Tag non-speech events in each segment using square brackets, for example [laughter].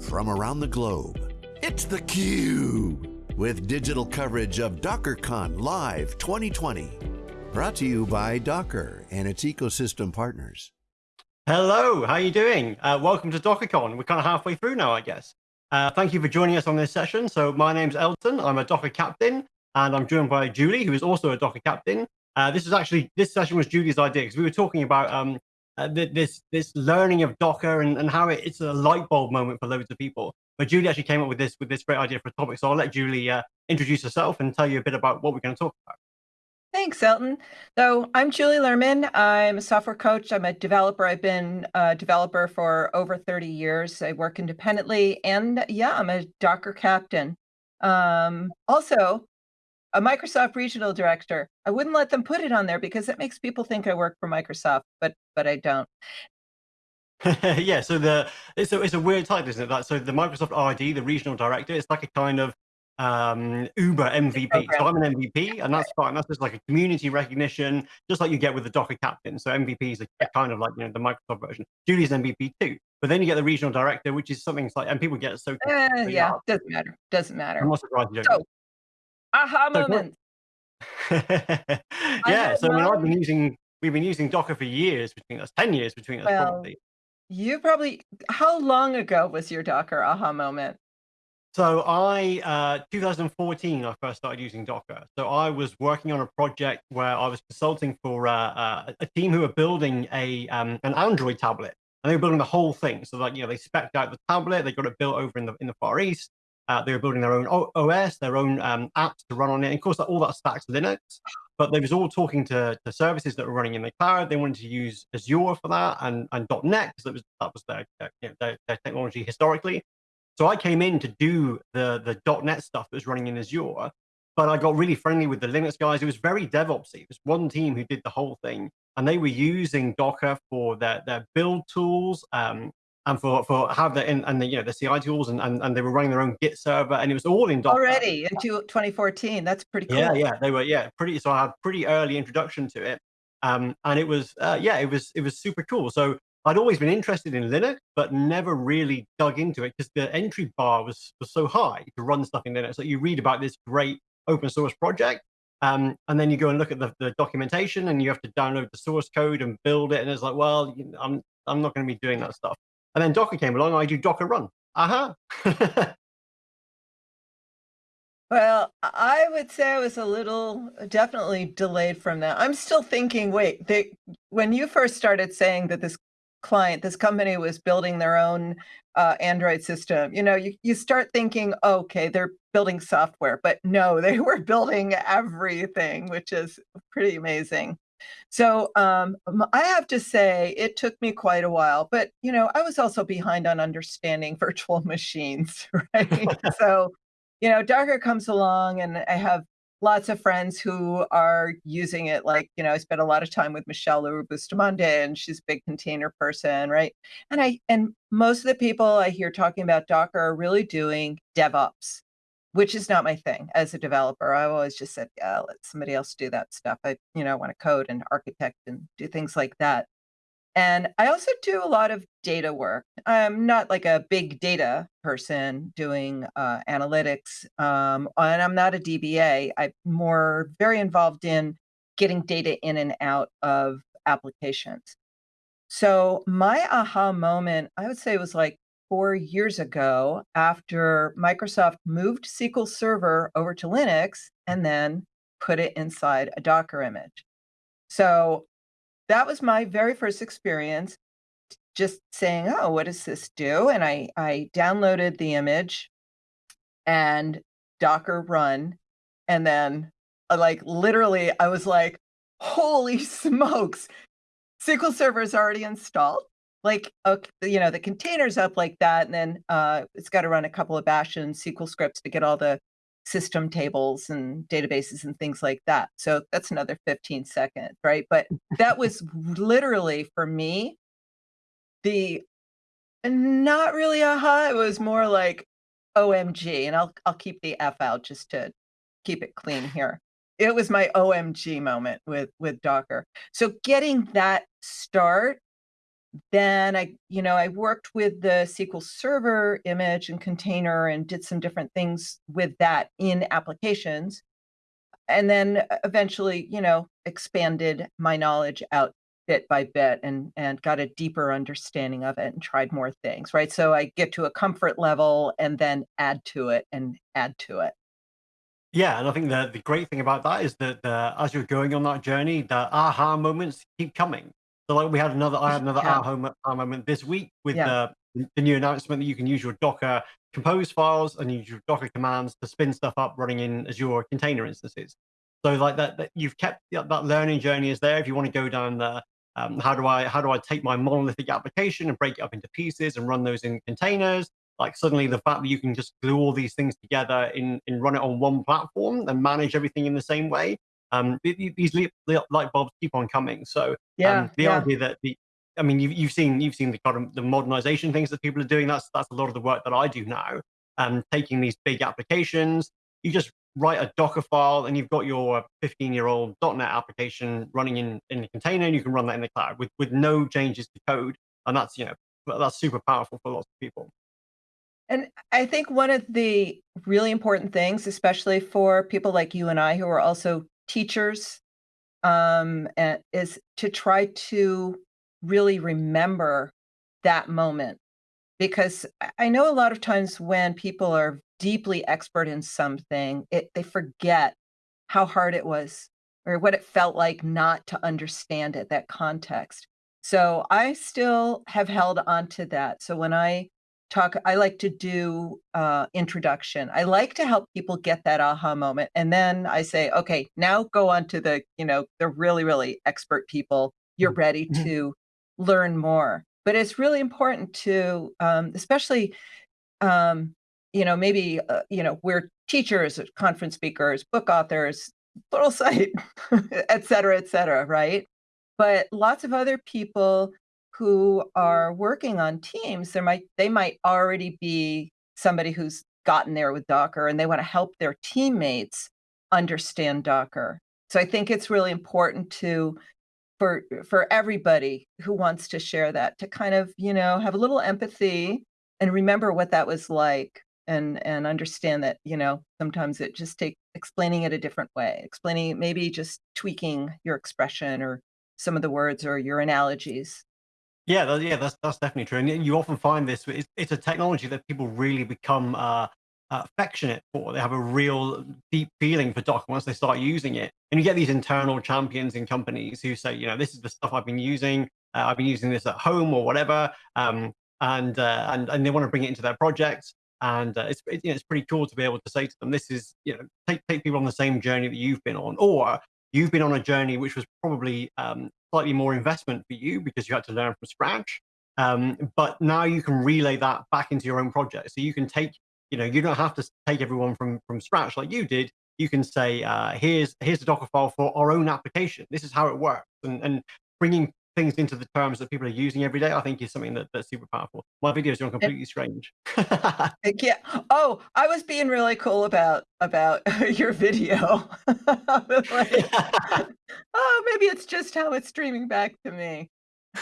from around the globe. It's theCUBE, with digital coverage of DockerCon Live 2020. Brought to you by Docker and its ecosystem partners. Hello, how are you doing? Uh, welcome to DockerCon. We're kind of halfway through now, I guess. Uh, thank you for joining us on this session. So my name's Elton, I'm a Docker captain, and I'm joined by Julie, who is also a Docker captain. Uh, this is actually, this session was Julie's idea, because we were talking about um, uh, this this learning of Docker and, and how it, it's a light bulb moment for loads of people. But Julie actually came up with this with this great idea for a topic. So I'll let Julie uh, introduce herself and tell you a bit about what we're going to talk about. Thanks, Elton. So I'm Julie Lerman. I'm a software coach. I'm a developer. I've been a developer for over 30 years. I work independently, and yeah, I'm a Docker captain. Um, also, a Microsoft regional director. I wouldn't let them put it on there because it makes people think I work for Microsoft, but but I don't. [laughs] yeah, so the it's a it's a weird title, isn't it? That so the Microsoft RD, the regional director, it's like a kind of um, Uber MVP. So I'm an MVP, and that's fine. That's just like a community recognition, just like you get with the Docker captain. So MVP is a, a kind of like you know the Microsoft version. Julie's MVP too, but then you get the regional director, which is something like, and people get so. Uh, yeah, doesn't matter. Doesn't matter. I'm not surprised you don't. So, aha moment. [laughs] yeah, so I mean, I've been using we've been using Docker for years between us, ten years between us well, probably. You probably. How long ago was your Docker aha moment? So I, uh, 2014, I first started using Docker. So I was working on a project where I was consulting for uh, uh, a team who were building a um, an Android tablet, and they were building the whole thing. So like you know, they specced out the tablet, they got it built over in the in the Far East. Uh, they were building their own OS, their own um, apps to run on it. And of course, all that stacks Linux, but they was all talking to, to services that were running in the cloud. They wanted to use Azure for that and, and .NET because that was, that was their, their, you know, their, their technology historically. So I came in to do the, the .NET stuff that was running in Azure, but I got really friendly with the Linux guys. It was very DevOpsy. It was one team who did the whole thing, and they were using Docker for their, their build tools um, and for for have the and, and the you know the CI tools and, and and they were running their own Git server, and it was all in Docker already into 2014. That's pretty cool. Yeah, yeah, they were yeah pretty. So I had pretty early introduction to it, um, and it was uh, yeah it was it was super cool. So I'd always been interested in Linux, but never really dug into it because the entry bar was, was so high to run stuff in Linux. So you read about this great open source project, um, and then you go and look at the, the, documentation and you have to download the source code and build it. And it's like, well, I'm, I'm not going to be doing that stuff. And then Docker came along, I do Docker run. Aha. Uh -huh. [laughs] well, I would say I was a little definitely delayed from that. I'm still thinking, wait, they, when you first started saying that this client, this company was building their own uh, Android system, you know, you, you start thinking, okay, they're building software, but no, [laughs] they were building everything, which is pretty amazing. So um, I have to say it took me quite a while, but you know, I was also behind on understanding [laughs] virtual machines, [laughs] right? [laughs] so, you know, Docker comes along and I have lots of friends who are using it. Like, you know, I spent a lot of time with Michele Leroux Bustamante, and she's a big container person, right? And I and most of the people I hear talking about Docker are really doing DevOps, which is not my thing as a developer. I've always just said, yeah, let somebody else do that stuff. I, you know, I want to code and architect and do things like that. And I also do a lot of data work. I'm not like a big data person doing uh, analytics, um, and I'm not a DBA. I'm more very involved in getting data in and out of applications. So my aha moment, I would say was like four years ago after Microsoft moved SQL Server over to Linux and then put it inside a Docker image. So that was my very first experience just saying, oh, what does this do? And I, I downloaded the image and Docker run. And then uh, like literally I was like, holy [laughs] smokes, SQL Server is already installed. Like, okay, you know, the container's up like that. And then uh, it's got to run a couple of bash and SQL scripts to get all the system tables and databases and things like that. So that's another 15 seconds, right? But that [laughs] was literally for me, the not really aha, it was more like OMG. And I'll I'll keep the F out just to keep it clean here. It was my OMG moment with with Docker. So getting that start then I, you know, I worked with the SQL Server image and container and did some different things with that in applications. And then uh, eventually, you know, expanded my knowledge out bit by bit and and got a deeper understanding of it and tried more things, right? So I get to a comfort level and then add to it and add to it. Yeah, and I think the the great thing about that is that uh, as you're going on that journey, the aha moments keep coming. So like we had another, I had another Yeah, mo- aha moment this week with yeah, the the new announcement that you can use your Docker compose files and use your Docker commands to spin stuff up running in Azure container instances. So like that, that you've kept that that learning journey is there. If you want to go down the um, how do I how do I take my monolithic application and break it up into pieces and run those in containers? Like suddenly the fact that you can just glue all these things together in in run it on one platform and manage everything in the same way. Um, th- th- these li- li- light bulbs keep on coming. So yeah, um, the yeah. idea that the I mean, you've, you've seen you've seen the kind of the modernization things that people are doing. That's that's a lot of the work that I do now. Um, taking these big applications, you just write a Docker file, and you've got your 15 year old .NET application running in in the container, and you can run that in the cloud with with no changes to code. And that's you know that's super powerful for lots of people. And I think one of the really important things, especially for people like you and I who are also teachers, um, and is to try to really remember that moment. Because I I know a lot of times when people are deeply expert in something, it, they forget how hard it was or what it felt like not to understand it, that context. So I still have held on to that. So when I talk, I like to do uh, introduction. I like to help people get that aha moment. And then I say, okay, now go on to the, you know, the really, really expert people. You're ready Mhm. to learn more. But it's really important to, um, especially um, you know, maybe, uh, you know, we're teachers, uh, conference speakers, book authors, little [laughs] site, et cetera, et cetera, right? But lots of other people who mm-hmm. are working on teams, there might they might already be somebody who's gotten there with Docker and they want to help their teammates understand Docker. So I think it's really important to for for everybody who wants to share that to kind of, you know, have a little empathy and remember what that was like and and understand that, you know, sometimes it just take explaining it a different way, explaining maybe just tweaking your expression or some of the words or your analogies. Yeah, tha yeah, that's that's definitely true, and you often find this. It's, it's a technology that people really become uh, affectionate for. They have a real deep feeling for Docker once they start using it, and you get these internal champions in companies who say, you know, this is the stuff I've been using. Uh, I've been using this at home or whatever, um, and uh, and and they want to bring it into their projects. And uh, it's it, you know, it's pretty cool to be able to say to them, this is you know take take people on the same journey that you've been on, or you've been on a journey which was probably um, slightly more investment for you because you had to learn from scratch. Um, but now you can relay that back into your own project. So you can take, you know, you don't have to take everyone from from scratch like you did. You can say, uh, here's here's the Docker file for our own application. This is how it works, and and bringing things into the terms that people are using every day, I think is something that, that's super powerful. My videos are completely strange. [laughs] Yeah. Oh, I was being really cool about about [laughs] your video. [laughs] Like, oh, maybe it's just how it's streaming back to me.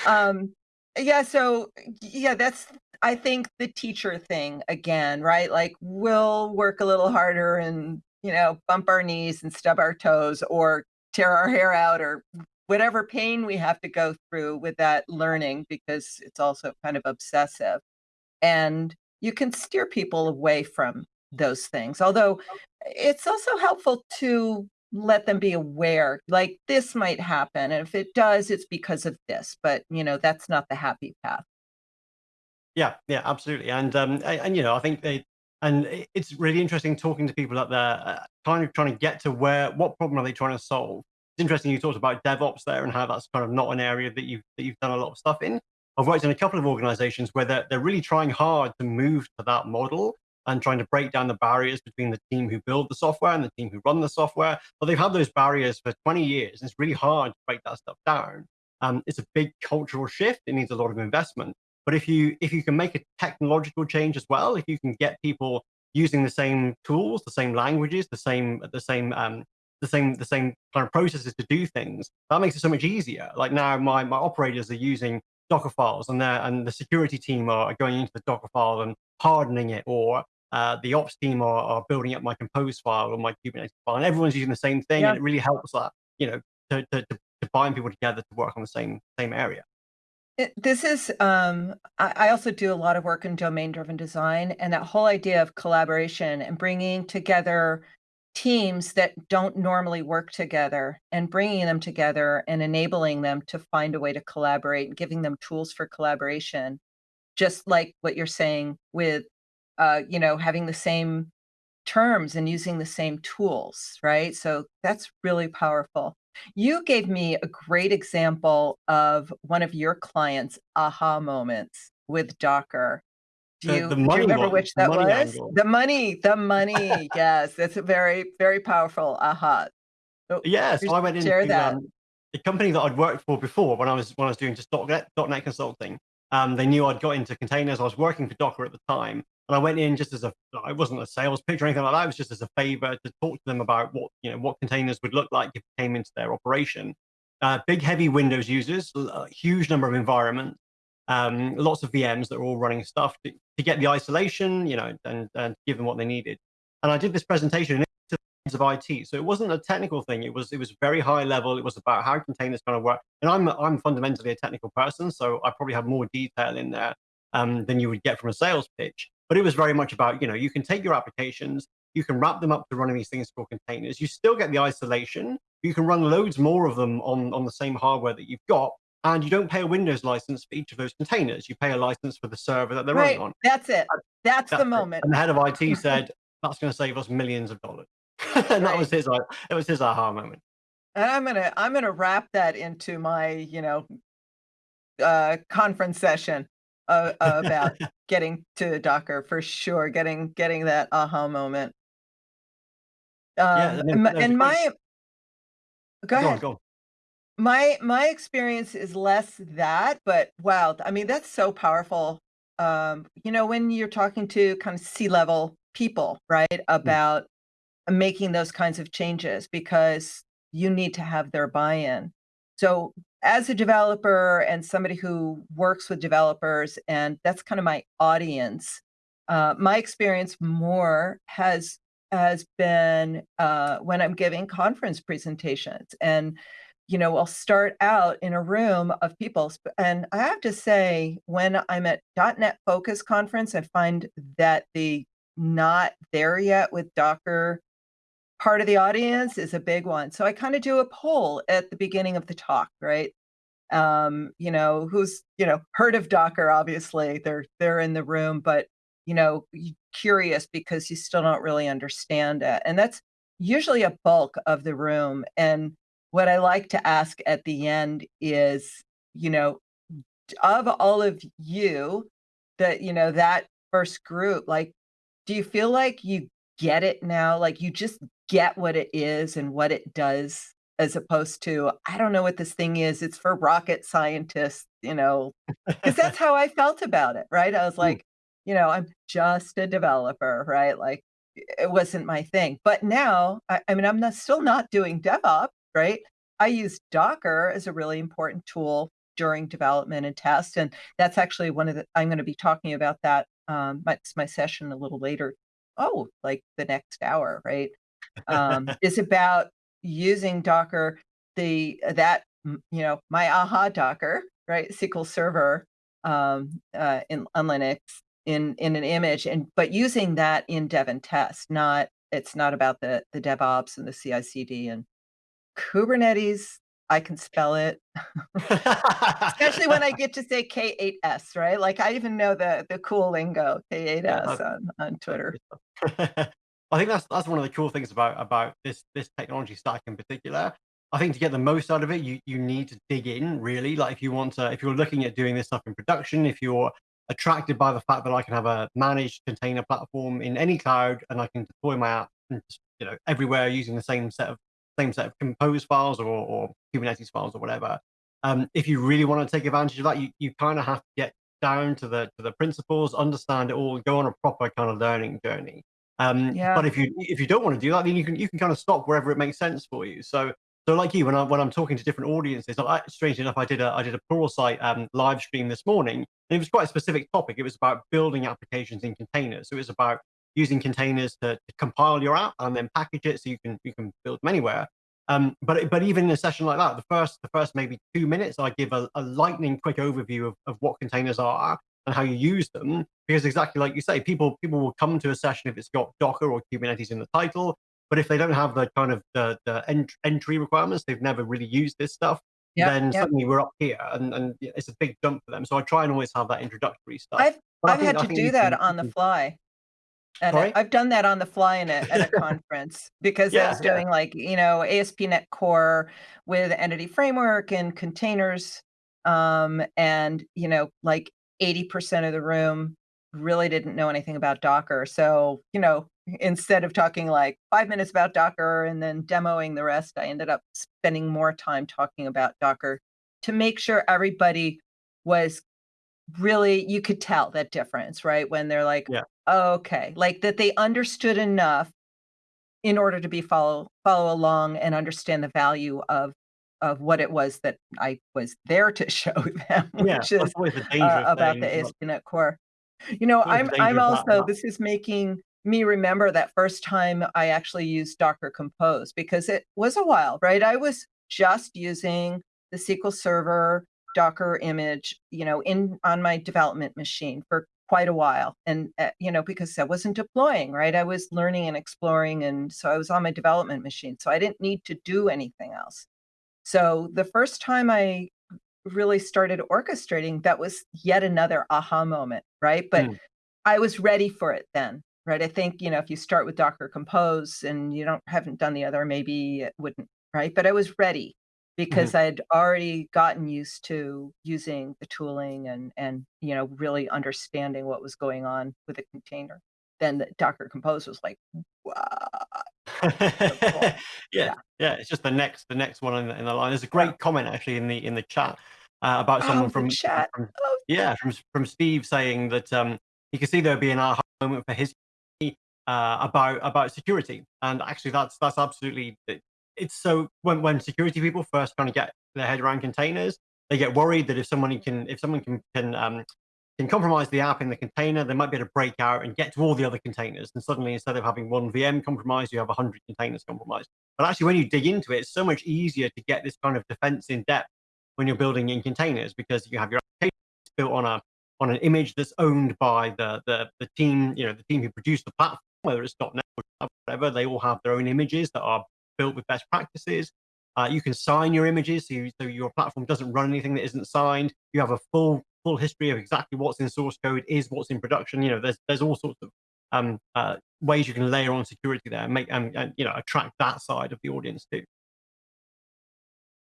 Um, yeah, so yeah, that's I think the teacher thing again, right? Like we'll work a little harder and, you know, bump our knees and stub our toes or tear our hair out or whatever pain we have to go through with that learning because it's also kind of obsessive. And you can steer people away from those things. Although it's also helpful to let them be aware, like this might happen. And if it does, it's because of this. But, you know, that's not the happy path. Yeah, yeah, absolutely. And um, and you know, I think they and it's really interesting talking to people that they're uh, kind of trying to get to where what problem are they trying to solve. It's interesting you talked about DevOps there and how that's kind of not an area that you've that you've done a lot of stuff in. I've worked in a couple of organizations where they're they're really trying hard to move to that model and trying to break down the barriers between the team who build the software and the team who run the software. But they've had those barriers for 20 years. And it's really hard to break that stuff down. Um, it's a big cultural shift. It needs a lot of investment but if you if you can make a technological change as well, if you can get people using the same tools, the same languages, the same the same um, the same the same kind of processes to do things, that makes it so much easier. Like now, my my operators are using Docker files, and and the security team are going into the Docker file and hardening it, or uh, the ops team are, are, building up my compose file or my Kubernetes file, and everyone's using the same thing, and it really helps that you know to, to, to bind people together to work on the same same area. It, this is um, I, I also do a lot of work in domain driven design, and that whole idea of collaboration and bringing together teams that don't normally work together and bringing them together and enabling them to find a way to collaborate and giving them tools for collaboration just like what you're saying with uh, you know having the same terms and using the same tools right? So that's really powerful. You gave me a great example of one of your clients aha moments with docker do you, the, the do you remember one, which that was? Angle. The money, the money. [laughs] yes, that's a very, very powerful aha. So yes, I went into um, the company that I'd worked for before when I was when I was doing just .NET, .NET consulting. Um, they knew I'd got into containers. I was working for Docker at the time, and I went in just as a. I wasn't a sales pitch or anything like that. It was just as a favor to talk to them about what you know what containers would look like if it came into their operation. Uh, big, heavy Windows users, a huge number of environments, um, lots of VMs that are all running stuff to, to get the isolation, you know, and, and give them what they needed. And I did this presentation to of IT. So it wasn't a technical thing. It was it was very high level. It was about how containers kind of work. And I'm I'm fundamentally a technical person, so I probably have more detail in there um, than you would get from a sales pitch. But it was very much about you know you can take your applications, you can wrap them up to running these things called containers. You still get the isolation. You can run loads more of them on on the same hardware that you've got, and you don't pay a Windows license for each of those containers. You pay a license for the server that they're right. running on. That's it. That's, That's the moment. And the head of IT [laughs] said, "That's going to save us millions of dollars." [laughs] and right. that was his. It was his aha moment. And I'm gonna I'm gonna wrap that into my you know uh, conference session uh, about [laughs] getting to Docker for sure. Getting getting that aha moment. Um, yeah, and, and my go, go ahead. On, go my my experience is less that, but wow, I mean that's so powerful. Um, you know, when you're talking to kind of C-level people, right, mm. about making those kinds of changes because you need to have their buy-in. So as a developer and somebody who works with developers, and that's kind of my audience, uh, my experience more has has been uh, when I'm giving conference presentations and you know, I'll start out in a room of people. And I have to say, when I'm at .NET Focus conference, I find that the not there yet with Docker part of the audience is a big one. So I kind of do a poll at the beginning of the talk, right? Um, you know, who's, you know, heard of Docker, obviously, they're they're in the room, but you know, curious because you still don't really understand it. And that's usually a bulk of the room. And what I like to ask at the end is, you know, of all of you, that, you know, that first group, like, do you feel like you get it now? Like you just get what it is and what it does, as opposed to, I don't know what this thing is. It's for rocket scientists, you know, [laughs] because that's how I felt about it, right? I was mm. like, you know, I'm just a developer, right? Like it wasn't my thing. But now, I, I mean, I'm not, still not doing DevOps, right? I use Docker as a really important tool during development and test. And that's actually one of the, I'm going to be talking about that. Um, my, my session a little later. Oh, like the next hour, right? Um, [laughs] is about using Docker, the, that, you know, my aha Docker, right? SQL Server um, uh, in on Linux in, in an image and, but using that in dev and test, not, it's not about the, the DevOps and the CI CD and Kubernetes, I can spell it, especially when I [laughs] get to say K8S, right? Like I even know the the cool lingo K8S yeah, on, on Twitter. [laughs] I think that's that's one of the cool things about about this this technology stack in particular. I think to get the most out of it, you you need to dig in really. Like if you want to, if you're looking at doing this stuff in production, if you're attracted by the fact that I can have a managed container platform in any cloud and I can deploy my app, you know, everywhere using the same set of same set of compose files or, or Kubernetes files or whatever. Um, if you really want to take advantage of that, you, you kind of have to get down to the to the principles, understand it all, go on a proper kind of learning journey. Um, yeah. But if you if you don't want to do that, then you can you can kind of stop wherever it makes sense for you. So So like you, when I when I'm talking to different audiences, I, strange enough, I did a I did a Pluralsight um, live stream this morning, and it was quite a specific topic. It was about building applications in containers. So it was about using containers to, to compile your app and then package it so you can you can build them anywhere. Um, but but even in a session like that, the first the first maybe two minutes, I give a, a lightning quick overview of, of what containers are and how you use them. Because exactly like you say, people people will come to a session if it's got Docker or Kubernetes in the title, but if they don't have the kind of the, the ent entry requirements, they've never really used this stuff, yep, then yep. suddenly we're up here and, and it's a big jump for them. So I try and always have that introductory stuff. I've, I've had to do that on the fly. And Sorry? I've done that on the fly in a, at a [laughs] conference because yeah, I was doing yeah. like, you know, ASP.NET Core with Entity Framework and containers. Um, and, you know, like 80% of the room really didn't know anything about Docker. So, you know, instead of talking like five minutes about Docker and then demoing the rest, I ended up spending more time talking about Docker to make sure everybody was really, you could tell that difference, right? When they're like, yeah. oh, okay, like that they understood enough in order to be follow follow along and understand the value of of what it was that I was there to [laughs] show them, which yeah, is uh, about the ASP.NET Core. You know, I'm I'm also this is making me remember that first time I actually used Docker Compose because it was a while, right? I was just using the SQL Server Docker image, you know, in on my development machine for quite a while. And, uh, you know, because I wasn't deploying, right? I was learning and exploring. And so I was on my development machine. So I didn't need to do anything else. So the first time I really started orchestrating, that was yet another aha moment, right? But mm. I was ready for it then right? I think, you know, if you start with Docker Compose and you don't haven't done the other, maybe it wouldn't, right? But I was ready because mm-hmm. I'd already gotten used to using the tooling and and you know really understanding what was going on with a container. Then the Docker Compose was like, wow. [laughs] yeah, yeah, yeah, It's just the next the next one in the, in the line. There's a great yeah. comment actually in the in the chat uh, about someone oh, from, chat. from oh. yeah from from Steve saying that um, he could see there would be an aha moment for his uh, about about security. And actually, that's that's absolutely it's so when when security people first kind of get their head around containers, they get worried that if someone can if someone can can um, can compromise the app in the container, they might be able to break out and get to all the other containers. And suddenly, instead of having one VM compromised, you have 100 containers compromised. But actually, when you dig into it, it's so much easier to get this kind of defense in depth when you're building in containers because you have your application built on a on an image that's owned by the the, the team, you know, the team who produced the platform whether it's .NET or whatever, they all have their own images that are built with best practices. Uh, you can sign your images, so, you, so, your platform doesn't run anything that isn't signed. You have a full full history of exactly what's in source code, is what's in production. You know, there's there's all sorts of um, uh, ways you can layer on security there and make and, and you know attract that side of the audience too.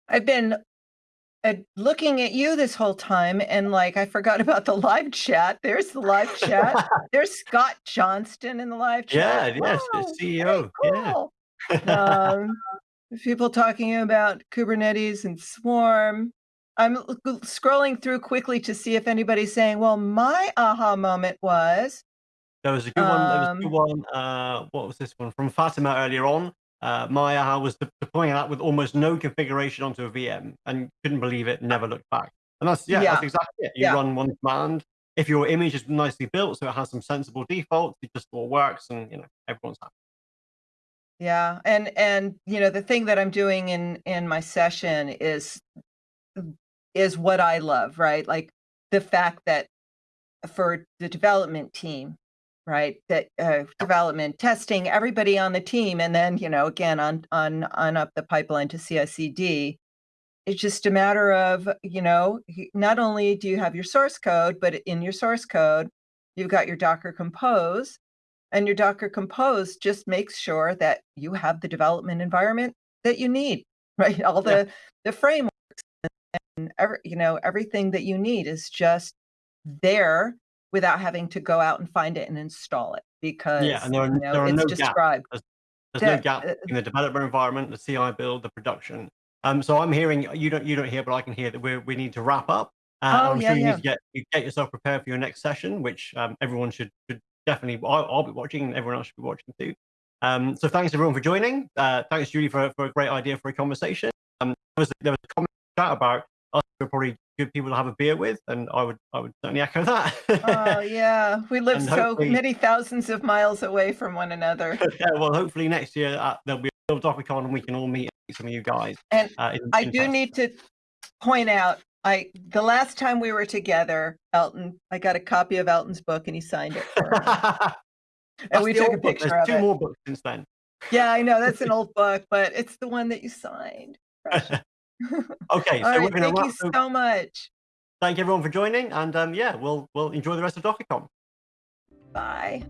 I've been uh, looking at you this whole time and like I forgot [laughs] about the live chat. There's the live chat. [laughs] There's Scott Johnston in the live chat. Yeah, yes, the CEO. Cool. Yeah. Um, people talking about Kubernetes and Swarm. I'm scrolling through quickly to see if anybody's saying, "Well, my aha moment was." There was a good one. There was a good um one. Uh, what was this one from Fatima earlier on? uh, Maya was deploying that with almost no configuration onto a VM and couldn't believe it, never looked back. And that's, yeah, yeah. that's exactly it. You yeah. run one command. If your image is nicely built, so it has some sensible defaults, it just all works and, you know, everyone's happy. Yeah. And, and, you know, the thing that I'm doing in, in my session is, is what I love, right? Like the fact that for the development team, right that uh, development testing everybody on the team and then you know again on on on up the pipeline to CI/CD it's just a matter of you know not only do you have your source code but in your source code you've got your docker compose and your docker compose just makes sure that you have the development environment that you need [laughs] right all the yeah. the frameworks and every, you know everything that you need is just there without having to go out and find it and install it because yeah, and there are, you know, there are no described. Gaps. There's, there's no gap uh, in the development environment, the CI build, the production. Um, so I'm hearing you don't you don't hear, but I can hear that we we need to wrap up. Uh, oh, I'm yeah, sure you yeah. need to get you get yourself prepared for your next session, which um, everyone should should definitely. I'll, I'll, be watching, and everyone else should be watching too. Um, so thanks everyone for joining. Uh, thanks Julie for, for a great idea for a conversation. Um, there was, there was a comment chat about us are probably good people to have a beer with, and I would I would certainly echo that. oh yeah, we [laughs] live so many thousands of miles away from one another. [laughs] yeah, well, hopefully next year uh, there'll be a DockerCon and we can all meet some of you guys. And uh, in, I in do person. need to point out, I the last time we were together, Elton, I got a copy of Elton's book and he signed it for me. [laughs] and we took a picture There's of two it. more books since then. Yeah, I know that's an [laughs] old book, but it's the one that you signed. [laughs] okay, so right, we're gonna thank you so much. Thank everyone for joining, and um, yeah, we'll we'll enjoy the rest of DockerCon. Bye.